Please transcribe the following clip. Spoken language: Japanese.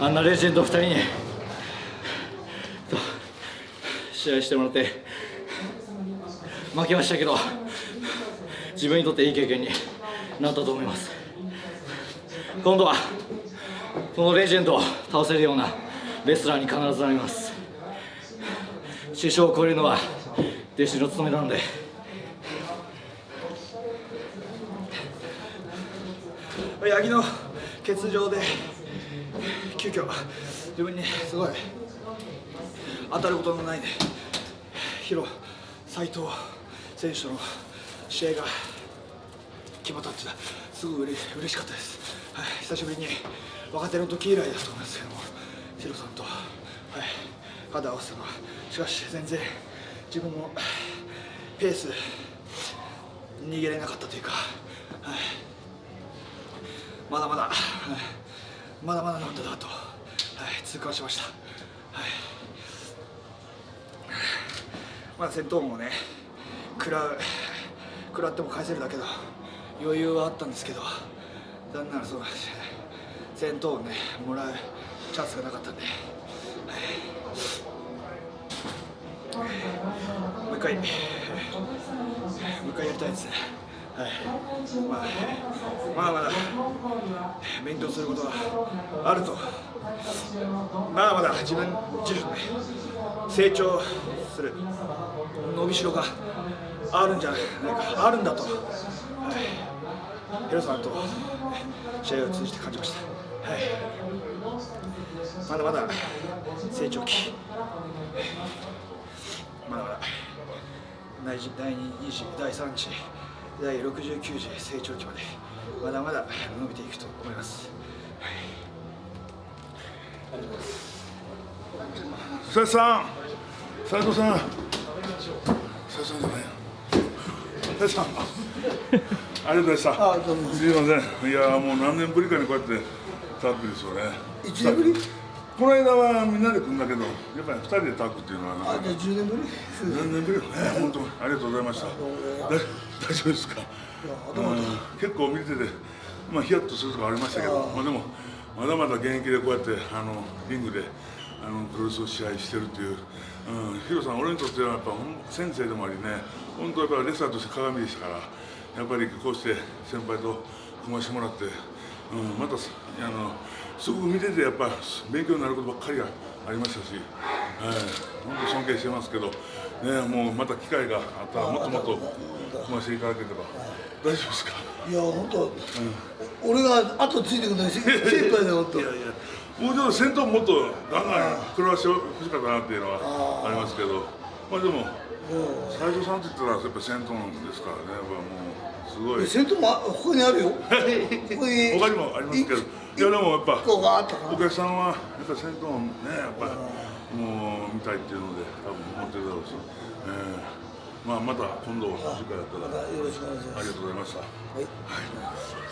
あんなレジェンド2人に。試合してもらって。負けましたけど自分にとっていい経験になったと思います。今度はこのレジェンドを倒せるようなレスラーに必ずなります。師匠を超えるのは弟子の務めなので。八木の欠場で急遽自分にすごい当たることのないねヒロ斎藤選手との試合が決まったってすごいうれ嬉しかったです、はい、久しぶりに若手の時以来だと思いますけどもヒロさんと、はい、肌合わせたのはしかし全然自分のペース逃げれなかったというか、まだまだ、はい、まだまだなんだなと、はい、痛感しました、はい、まだ戦闘もね食らう食らっても返せるだけど余裕はあったんですけど残念ならそうなんです戦闘をねもらうチャンスがなかったんで、はい、もう一回。もう一回やりたいですね。まあ、まだまだ勉強することがあると。まだまだ自分自身ね成長する伸びしろがあるんじゃないか。あるんだと、はい、ヘロさんと試合を通じて感じました、はい、まだまだ。成長期まだまだ。第2次第3次第69次成長期までまだまだ伸びていくと思います、斉さん斉藤さん。斉藤さん。じゃない斉藤さん。ありがとうございました。あどうも。すいません。いやもう何年ぶりかにこうやってタッグですよね。一年ぶり？この間はみんなで来るんだけどやっぱり二人でタッグっていうのはなかなかあじゃあ10年ぶり？何年ぶり？本当にありがとうございました。だ大丈夫ですか？うん結構見ててまあヒヤッとするとこありましたけどまあでもまだまだ現役でこうやってあのリングであのプロレスを試合してるっていう、うん、ヒロさん俺にとってはやっぱ先生でもありね本当やっぱレスラーとして鏡でしたからやっぱりこうして先輩と組ましてもらって、うん、またあのすごく見ててやっぱ勉強になることばっかりがありましたし、はい、本当尊敬してますけど、ね、もうまた機会があったらもっともっと組ましていただければ大丈夫ですか？いや本当、俺が後ついてくるのに精一杯だよ いやいやもうちょっと先頭もっとガンガン食らわしてほしかったなっていうのはありますけどまあでも斉藤さんって言ったらやっぱ先頭ですからね。もうすごい。先頭もあここにあるよ。ここに。他にもありますけど。いやでもやっぱお客さんはやっぱ先頭ねやっぱもう見たいっていうので多分思ってるだろうし、えーまあまた今度次回やったららよろしくお願いします。ありがとうございました。はい